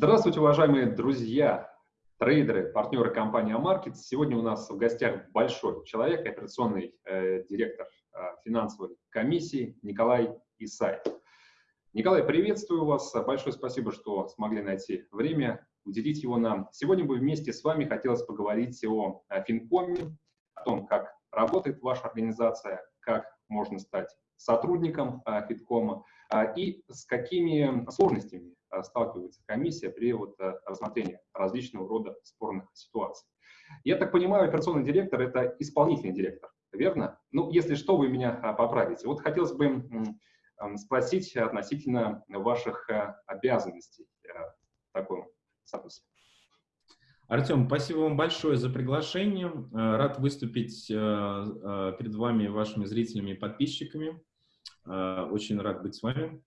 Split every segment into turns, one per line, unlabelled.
Здравствуйте, уважаемые друзья, трейдеры, партнеры компании Амаркет. Сегодня у нас в гостях большой человек, операционный э, директор э, финансовой комиссии Николай Исаев. Николай, приветствую вас. Большое спасибо, что смогли найти время, уделить его нам. Сегодня бы вместе с вами хотелось поговорить о, о Финкоме, о том, как работает ваша организация, как можно стать сотрудником э, Фиткома э, и с какими сложностями сталкивается комиссия при вот э, рассмотрении различного рода спорных ситуаций. Я так понимаю, операционный директор – это исполнительный директор, верно? Ну, если что, вы меня э, поправите. Вот хотелось бы спросить относительно ваших обязанностей в таком статусе.
Артем, спасибо вам большое за приглашение. Рад выступить перед вами, вашими зрителями и подписчиками. Очень рад быть с вами.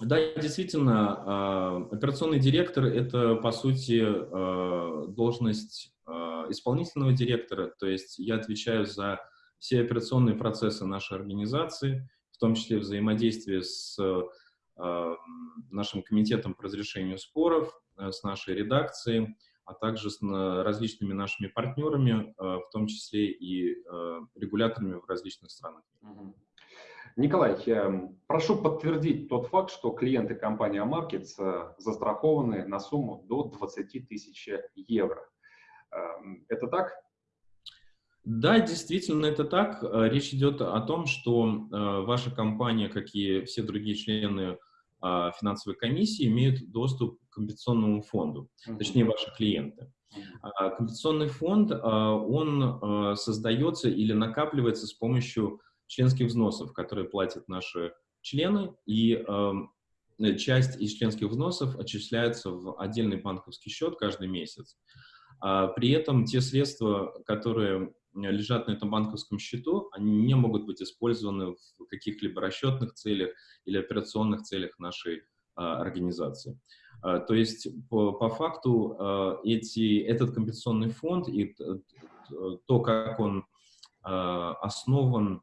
Да, действительно, а, операционный директор – это, по сути, а, должность а, исполнительного директора, то есть я отвечаю за все операционные процессы нашей организации, в том числе взаимодействие с нашим комитетом по разрешению споров, с нашей редакцией, а также с различными нашими партнерами, в том числе и регуляторами в различных странах.
Николай, эм, прошу подтвердить тот факт, что клиенты компании Markets э, застрахованы на сумму до 20 тысяч евро. Эм, это так?
Да, действительно, это так. Э, речь идет о том, что э, ваша компания, как и все другие члены а, финансовой комиссии, имеют доступ к компенсационному фонду, точнее, ваши клиенты. -hmm. Компенсационный фонд, он создается или накапливается с помощью членских взносов, которые платят наши члены, и эм, э, часть из членских взносов отчисляется в отдельный банковский счет каждый месяц. А при этом те средства, которые лежат на этом банковском счету, они не могут быть использованы в каких-либо расчетных целях или операционных целях нашей а, организации. А, то есть по, по факту а, эти, этот компенсационный фонд и то, как он а, основан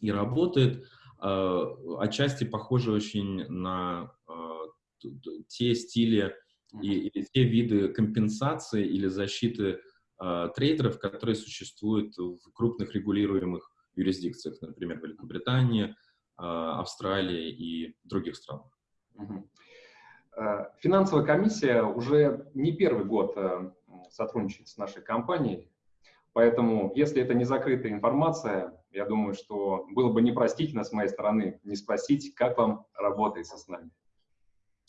и работает, э, отчасти похоже очень на э, те стили и, или те виды компенсации или защиты э, трейдеров, которые существуют в крупных регулируемых юрисдикциях, например, Великобритании, Австралии и других странах.
Финансовая комиссия уже не первый год сотрудничает с нашей компанией, поэтому, если это не закрытая информация, я думаю, что было бы непростительно с моей стороны не спросить, как вам работается с нами.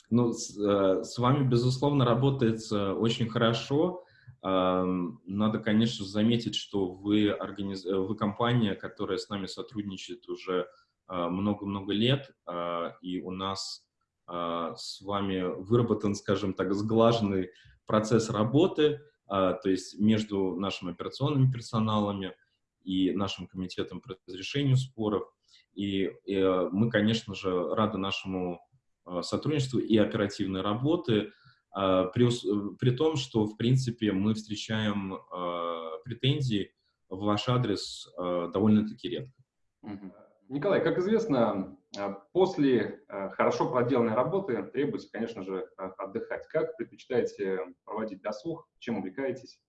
Ну, с, э, с вами, безусловно, работается очень хорошо. Э, надо, конечно, заметить, что вы, организ... вы компания, которая с нами сотрудничает уже э, много-много лет, э, и у нас э, с вами выработан, скажем так, сглаженный процесс работы, э, то есть между нашими операционными персоналами, и нашим комитетом по разрешению споров. И, и э, мы, конечно же, рады нашему э, сотрудничеству и оперативной работы, э, при, при том, что, в принципе, мы встречаем претензии в ваш адрес довольно-таки редко.
Николай, как известно, после хорошо проделанной работы требуется, конечно же, отдыхать. Как предпочитаете проводить досуг, чем увлекаетесь?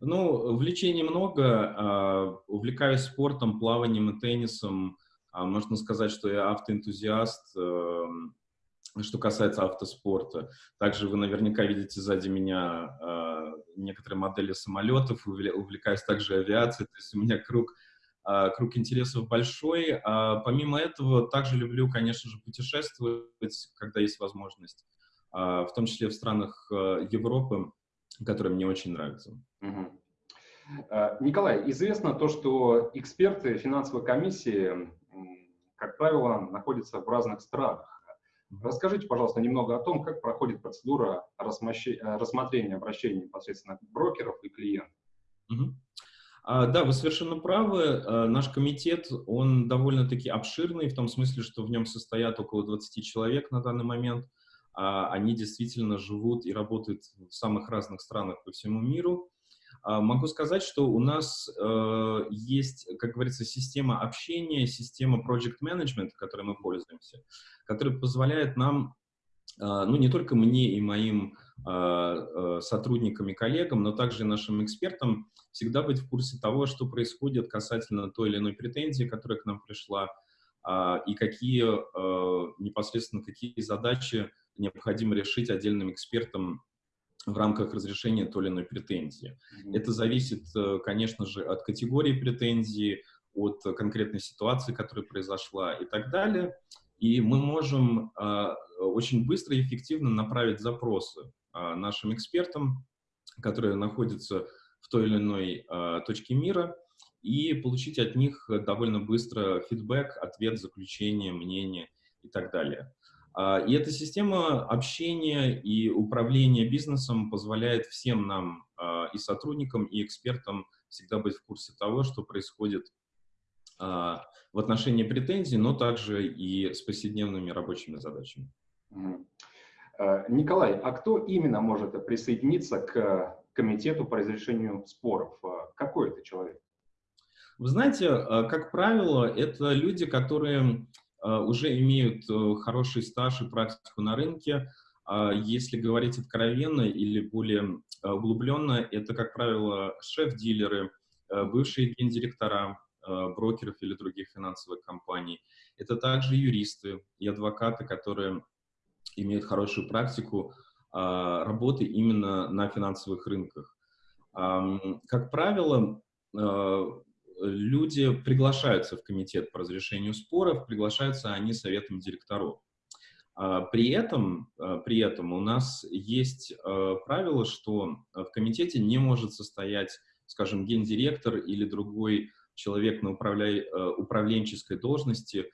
Ну, увлечений много. А, увлекаюсь спортом, плаванием и теннисом. А, можно сказать, что я автоэнтузиаст, эм, что касается автоспорта. Также вы наверняка видите сзади меня а, некоторые модели самолетов. Увлекаюсь также авиацией. То есть у меня круг, круг интересов большой. Помимо этого, также люблю, конечно же, путешествовать, когда есть возможность. В том числе в странах э, Европы которые мне очень нравятся. Угу.
Николай, известно то, что эксперты финансовой комиссии, как правило, находятся в разных странах. Расскажите, пожалуйста, немного о том, как проходит процедура рассмотрения обращений непосредственно брокеров и клиентов.
Угу. А, да, вы совершенно правы. А, наш комитет, он довольно-таки обширный, в том смысле, что в нем состоят около 20 человек на данный момент. А, они действительно живут и работают в самых разных странах по всему миру. А, могу сказать, что у нас э, есть, как говорится, система общения, система project management, которой мы пользуемся, которая позволяет нам ну, не только мне и моим сотрудникам и коллегам, но также и нашим экспертам всегда быть в курсе того, что происходит касательно той или иной претензии, которая к нам пришла, и какие непосредственно какие задачи необходимо решить отдельным экспертам в рамках разрешения той или иной претензии. Mm -hmm. Это зависит, э, конечно же, от категории претензии, от конкретной ситуации, которая произошла и так далее. И мы можем э, очень быстро и эффективно направить запросы э, нашим экспертам, которые находятся в той или иной э, точке мира, и получить от них довольно быстро фидбэк, ответ, заключение, мнение и так далее. А, и эта система общения и управления бизнесом позволяет всем нам, а, и сотрудникам, и экспертам, всегда быть в курсе того, что происходит а, в отношении претензий, но также и с повседневными рабочими задачами.
Николай, а кто именно может присоединиться к комитету по разрешению споров? Какой это человек?
Вы знаете, как правило, это люди, которые уже имеют э, хороший стаж и практику на рынке. А если говорить откровенно или более э, углубленно, это, как правило, шеф-дилеры, бывшие гендиректора брокеров или других финансовых компаний. Это также юристы и адвокаты, которые имеют хорошую практику а, работы именно на финансовых рынках. Как правило, люди приглашаются в комитет по разрешению споров, приглашаются они советом директоров. А, при этом, а, при этом у нас есть а, правило, что в комитете не может состоять, скажем, гендиректор или другой человек на управля... управленческой должности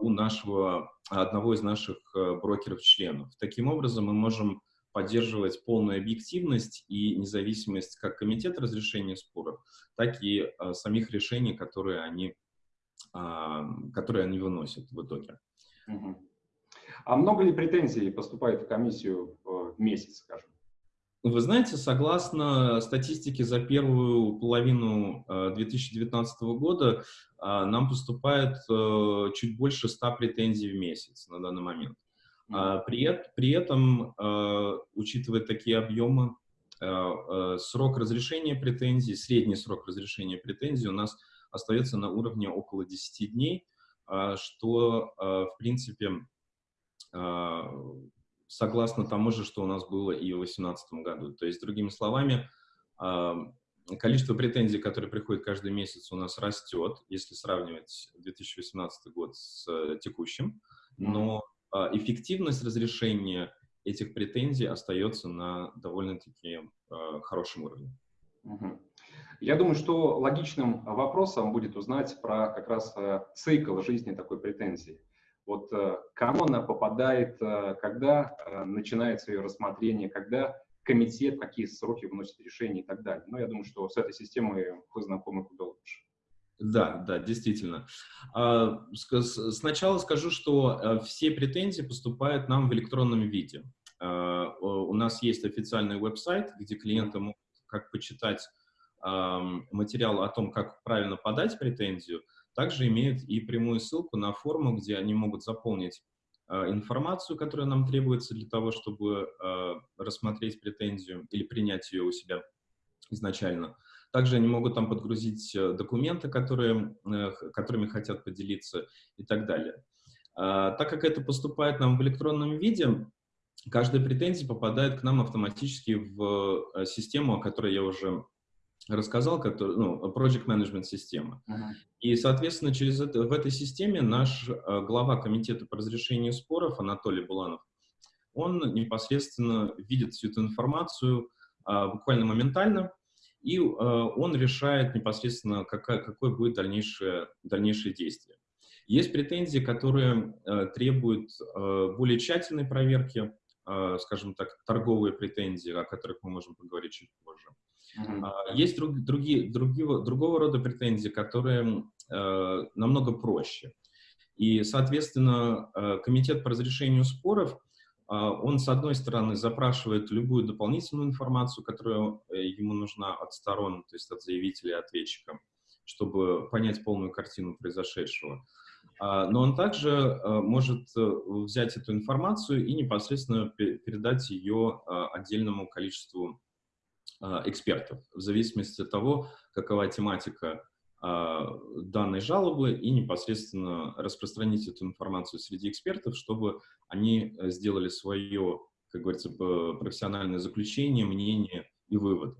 у нашего, одного из наших брокеров-членов. Таким образом, мы можем поддерживать полную объективность и независимость как комитет разрешения споров, так и э, самих решений, которые они, э, которые они выносят в итоге.
А много ли претензий поступает в комиссию в месяц, скажем?
Вы знаете, согласно статистике за первую половину 2019 э, года, нам поступает чуть больше 100 претензий в месяц на данный момент. А, при, при этом, а, учитывая такие объемы, а, срок разрешения претензий, средний срок разрешения претензий у нас остается на уровне около 10 дней, что, в принципе, согласно тому же, что у нас было и в 2018 году. То есть, другими словами, количество претензий, которые приходят каждый месяц, у нас растет, если сравнивать 2018 год с э, текущим, но эффективность разрешения этих претензий остается на довольно-таки а, хорошем уровне.
Я думаю, что логичным вопросом будет узнать про как раз э, цикл жизни такой претензии. Вот кому она попадает, когда начинается ее рассмотрение, когда комитет, какие сроки выносит решение и так далее. Но я думаю, что с этой системой вы знакомы куда лучше.
Да, да, действительно. А, сначала скажу, что э, все претензии поступают нам в электронном виде. А, у нас есть официальный веб-сайт, где клиенты могут как почитать материал о том, как правильно подать претензию, также имеют и прямую ссылку на форму, где они могут заполнить а, информацию, которая нам требуется для того, чтобы рассмотреть претензию или принять ее у себя изначально. Также они могут там подгрузить э, документы, которые, э, которыми хотят поделиться и так далее. А, так как это поступает нам в электронном виде, каждая претензия попадает к нам автоматически в э, систему, о которой я уже рассказал, который, ну, Project Management система. Uh -huh. И, соответственно, через это, в этой системе наш глава комитета по разрешению споров Анатолий Буланов, он непосредственно видит всю эту информацию а, буквально моментально, и э, он решает непосредственно, какая, какое будет дальнейшее, дальнейшее действие. Есть претензии, которые э, требуют э, более тщательной проверки, скажем так, торговые претензии, о которых мы можем поговорить чуть позже. Mm -hmm. Есть друг, другие, другие, другого рода претензии, которые намного проще. И, соответственно, Комитет по разрешению споров он, с одной стороны, запрашивает любую дополнительную информацию, которая э, ему нужна от сторон, то есть от заявителя и ответчика, чтобы понять полную картину произошедшего. но он также может взять эту информацию и непосредственно передать ее отдельному количеству экспертов, в зависимости от того, какова тематика данной жалобы и непосредственно распространить эту информацию среди экспертов, чтобы они сделали свое, как говорится, профессиональное заключение, мнение и выводы.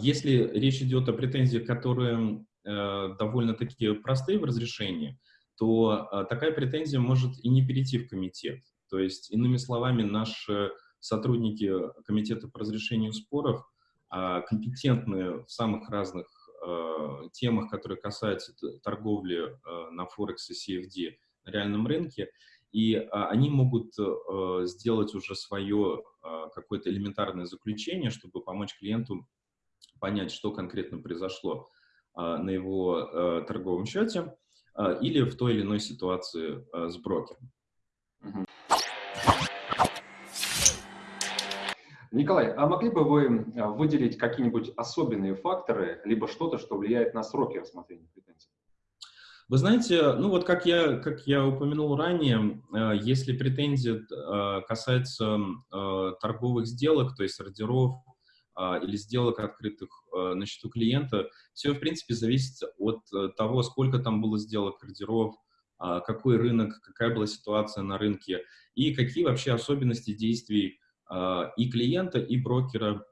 Если речь идет о претензиях, которые э, довольно-таки простые в разрешении, то э, такая претензия может и не перейти в комитет. То есть, иными словами, наши сотрудники комитета по разрешению споров а, компетентны в самых разных э, темах, которые касаются торговли на Форекс и CFD на реальном рынке, и а, они могут сделать уже свое какое-то элементарное заключение, чтобы помочь клиенту понять, что конкретно произошло на его торговом счете, а, или в той или иной ситуации а, с брокером.
Николай, а могли бы вы а, выделить какие-нибудь особенные факторы, либо что-то, что влияет на сроки рассмотрения претензий?
Вы знаете, ну вот как я, как я упомянул ранее, если претензия касается торговых сделок, то есть ордеров, или сделок, открытых э, на счету клиента, все, в принципе, зависит от э, того, сколько там было сделок, ордеров, какой рынок, какая была ситуация на рынке и какие вообще особенности действий и клиента, и брокера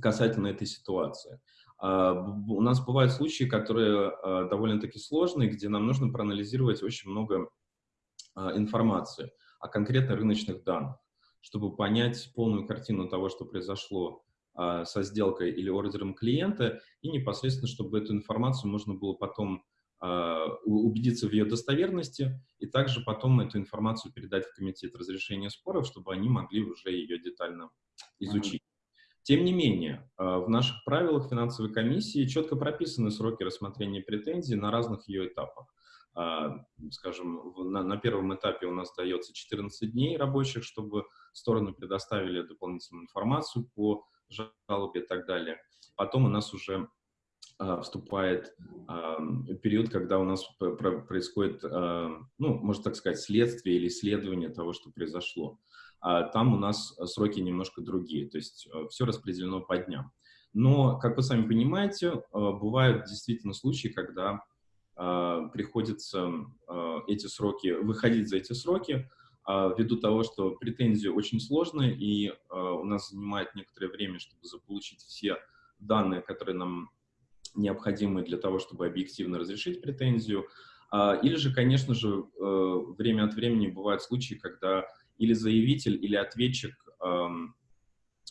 касательно этой ситуации. У нас бывают случаи, которые довольно-таки сложные, где нам нужно проанализировать очень много информации о конкретно рыночных данных, чтобы понять полную картину того, что произошло а, со сделкой или ордером клиента, и непосредственно, чтобы эту информацию можно было потом а, убедиться в ее достоверности, и также потом эту информацию передать в комитет разрешения споров, чтобы они могли уже ее детально изучить. Тем не менее, а, в наших правилах финансовой комиссии четко прописаны сроки рассмотрения претензий на разных ее этапах. Скажем, на, на первом этапе у нас дается 14 дней рабочих, чтобы стороны предоставили дополнительную информацию по жалобе и так далее. Потом у нас уже а, вступает а, период, когда у нас происходит, а, ну, можно так сказать, следствие или исследование того, что произошло. А там у нас сроки немножко другие, то есть все распределено по дням. Но, как вы сами понимаете, бывают действительно случаи, когда приходится эти сроки, выходить за эти сроки, а, ввиду того, что претензии очень сложные, и а, у нас занимает некоторое время, чтобы заполучить все данные, которые нам необходимы для того, чтобы объективно разрешить претензию. А, или же, конечно же, э, время от времени бывают случаи, когда или заявитель, или ответчик,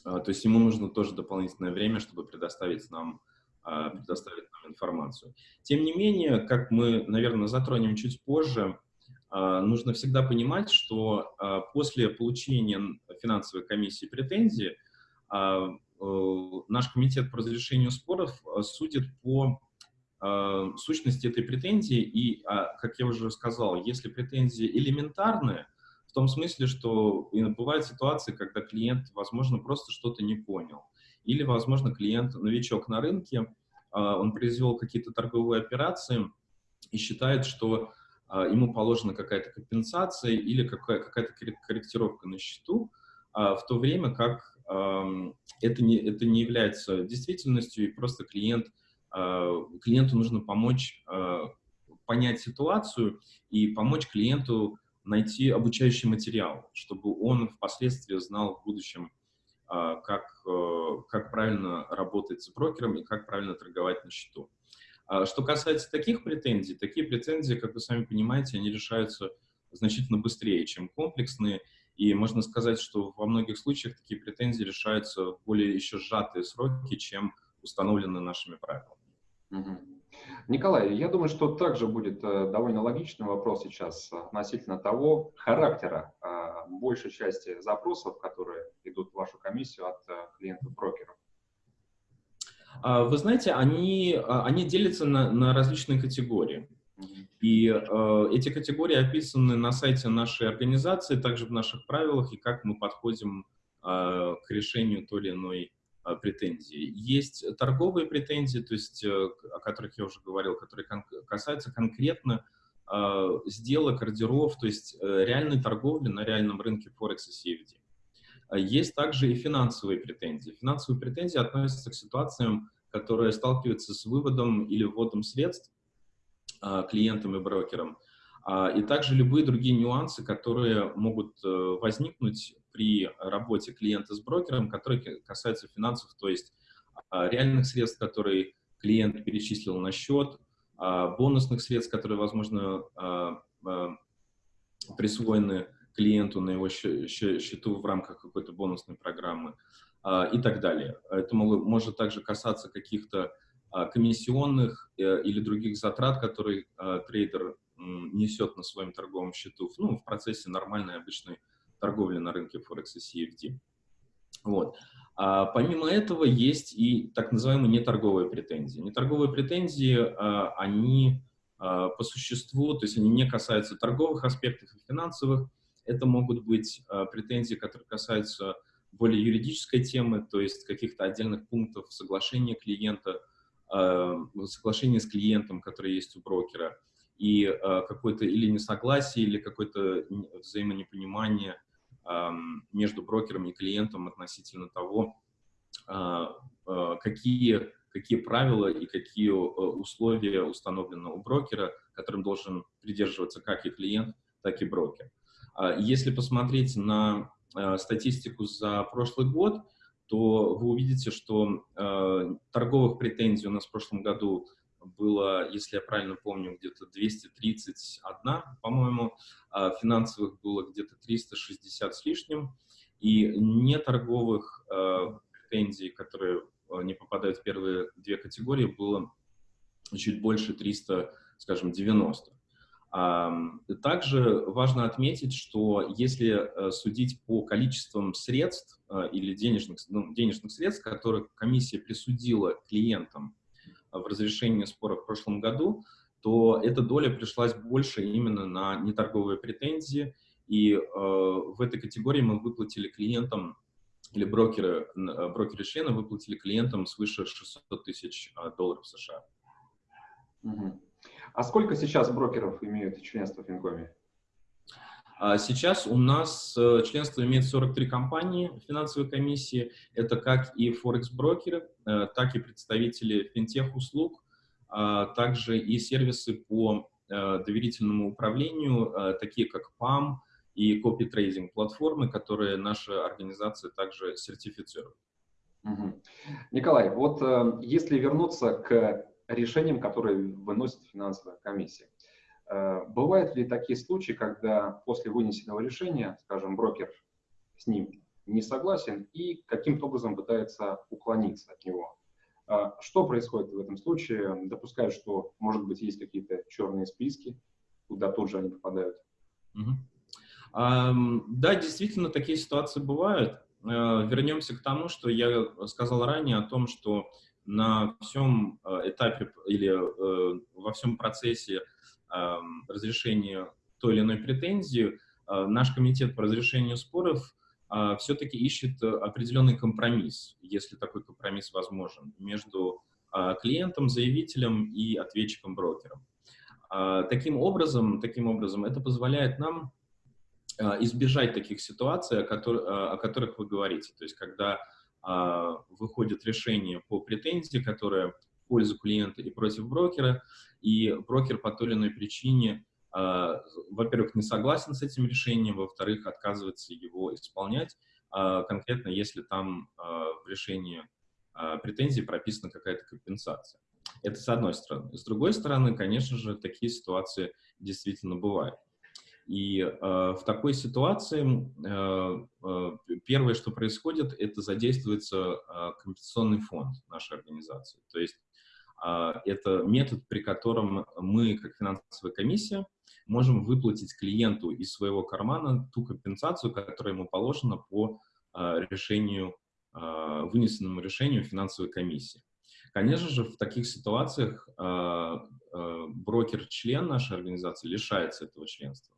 то есть ему нужно тоже дополнительное время, чтобы предоставить нам, предоставить нам информацию. Тем не менее, как мы, наверное, затронем чуть позже, нужно всегда понимать, что после получения финансовой комиссии претензии наш комитет по разрешению споров судит по сущности этой претензии, и, как я уже сказал, если претензии элементарные, в том смысле, что бывают ситуации, когда клиент, возможно, просто что-то не понял, или, возможно, клиент новичок на рынке, он произвел какие-то торговые операции и считает, что а, ему положена какая-то компенсация или какая-то корректировка на счету, а, в то время как это не, это не является действительностью, и просто клиент, а, клиенту нужно помочь понять ситуацию и помочь клиенту найти обучающий материал, чтобы он впоследствии знал в будущем, как, как правильно работать с брокером и как правильно торговать на счету. А что касается таких претензий, такие претензии, как вы сами понимаете, они решаются значительно быстрее, чем комплексные. И можно сказать, что во многих случаях такие претензии решаются в более еще сжатые сроки, чем установлены нашими правилами.
Угу. Николай, я думаю, что также будет э, довольно логичный вопрос сейчас относительно того характера э, большей части запросов, которые идут в вашу комиссию от э, клиентов-брокеров.
А, вы знаете, они, а, они делятся на, на различные категории. И э, эти категории описаны на сайте нашей организации, также в наших правилах, и как мы подходим э, к решению той или иной э, претензии. Есть торговые претензии, то есть, э, о которых я уже говорил, которые кон касаются конкретно сделок, ордеров, то есть реальной торговли на реальном рынке Форекс и CFD. Есть также и финансовые претензии. Финансовые претензии относятся к ситуациям, которые сталкиваются с выводом или вводом средств клиентам и брокерам, и также любые другие нюансы, которые могут возникнуть при работе клиента с брокером, которые касаются финансов, то есть реальных средств, которые клиент перечислил на счет, а, бонусных средств, которые, возможно, а, а, присвоены клиенту на его счету в рамках какой-то бонусной программы и так далее. Это может также касаться каких-то комиссионных э, или других затрат, которые трейдер несет на своем торговом счету ну, в процессе нормальной обычной торговли на рынке Форекс и CFD. Вот. А помимо этого есть и так называемые неторговые претензии. Неторговые претензии, а, они а, по существу, то есть они не касаются торговых аспектов и финансовых, это могут быть а, претензии, которые касаются более юридической темы, то есть каких-то отдельных пунктов соглашения клиента, соглашения с клиентом, которое есть у брокера, и какое-то или несогласие, или какое-то взаимонепонимание между брокером и клиентом относительно того, а, а, какие, какие правила и какие э, условия установлены у брокера, которым должен придерживаться как и клиент, так и брокер. А, если посмотреть на статистику за прошлый год, то вы увидите, что торговых претензий у нас в прошлом году было, если я правильно помню, где-то 231, по-моему, а финансовых было где-то 360 с лишним, и неторговых э, претензий, которые э, не попадают в первые две категории, было чуть больше 300, скажем, 90. Также важно отметить, что если э, судить по количествам средств или денежных, ну, денежных средств, которые комиссия присудила клиентам в разрешении спора в прошлом году, то эта доля пришлась больше именно на неторговые претензии, и э, в этой категории мы выплатили клиентам, или брокеры, э, брокеры-члены выплатили клиентам свыше 600 тысяч э, долларов США.
Угу. А сколько сейчас брокеров имеют членство в Финкоме?
А сейчас у нас э, членство имеет 43 компании финансовой комиссии. Это как и форекс-брокеры, э, так и представители финтех-услуг, а также и сервисы по э, доверительному управлению, такие как PAM и копи-трейдинг платформы, которые наша организация также сертифицирует.
Угу. Николай, вот если вернуться к решениям, которые выносит финансовая комиссия, Э, бывают ли такие случаи, когда после вынесенного решения, скажем, брокер с ним не согласен и каким-то образом пытается уклониться от него? Э, что происходит в этом случае? Допускаю, что, может быть, есть какие-то черные списки, куда тут же они попадают.
Угу. Um, да, действительно, такие ситуации бывают. Uh, вернемся к тому, что я сказал ранее о том, что на всем этапе или uh, во всем процессе разрешения той или иной претензии, а, наш комитет по разрешению споров все-таки ищет определенный компромисс, если такой компромисс возможен, между клиентом, заявителем и ответчиком-брокером. Таким образом, таким образом, это позволяет нам избежать таких ситуаций, о которых вы говорите. То есть, когда выходит решение по претензии, которое в пользу клиента и против брокера, и брокер по той или иной причине, э, во-первых, не согласен с этим решением, во-вторых, отказывается его исполнять, э, конкретно если там в решении претензий прописана какая-то компенсация. Это с одной стороны. С другой стороны, конечно же, такие ситуации действительно бывают. И э, в такой ситуации э, э, первое, что происходит, это задействуется э, компенсационный фонд нашей организации. То есть а, это метод, при котором мы, как финансовая комиссия, можем выплатить клиенту из своего кармана ту компенсацию, которая ему положена по а, решению, а, вынесенному решению финансовой комиссии. Конечно же, в таких ситуациях брокер-член нашей организации лишается этого членства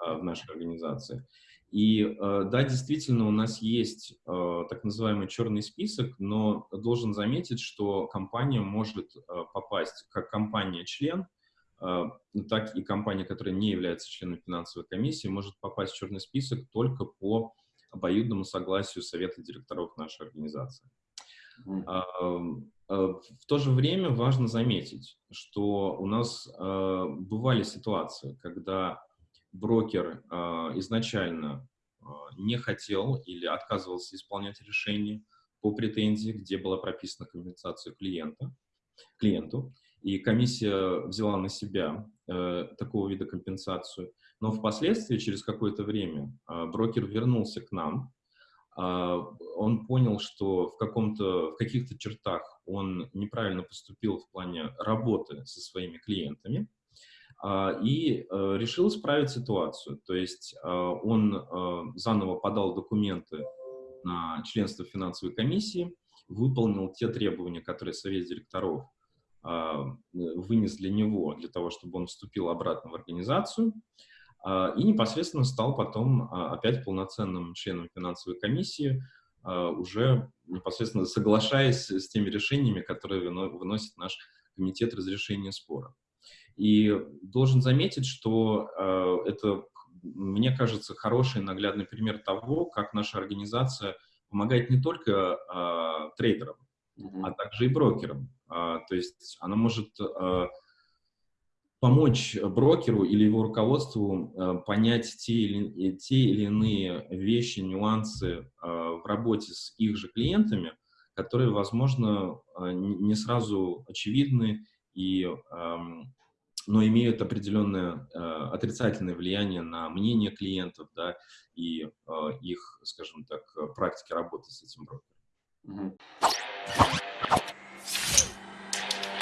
в нашей организации. И э, да, действительно, у нас есть э, так называемый черный список, но должен заметить, что компания может э, попасть как компания-член так и компания, которая не является членом финансовой комиссии, может попасть в черный список только по обоюдному согласию совета директоров нашей организации. В то же время важно заметить, что у нас бывали ситуации, когда брокер изначально не хотел или отказывался исполнять решение по претензии, где была прописана компенсация клиента, клиенту, и комиссия взяла на себя э, такого вида компенсацию. Но впоследствии, через какое-то время, э, брокер вернулся к нам. Он понял, что в, каком-то, в каких-то чертах он неправильно поступил в плане работы со своими клиентами и э, решил исправить ситуацию. То есть э, он э, заново подал документы на членство финансовой комиссии, выполнил те требования, которые Совет директоров а, вынес для него, для того, чтобы он вступил обратно в организацию, а, и непосредственно стал потом а, опять полноценным членом финансовой комиссии, уже непосредственно соглашаясь с теми решениями, которые выносит наш комитет разрешения спора. И должен заметить, что это, мне кажется, хороший наглядный пример того, как наша организация помогает не только трейдерам, а также и брокерам. А, то есть она может помочь брокеру или его руководству понять те или, те или иные вещи, нюансы в работе с их же клиентами, которые, возможно, не сразу очевидны, и, но имеют определенное отрицательное влияние на мнение клиентов да, и их, скажем так, практики работы с этим брокером.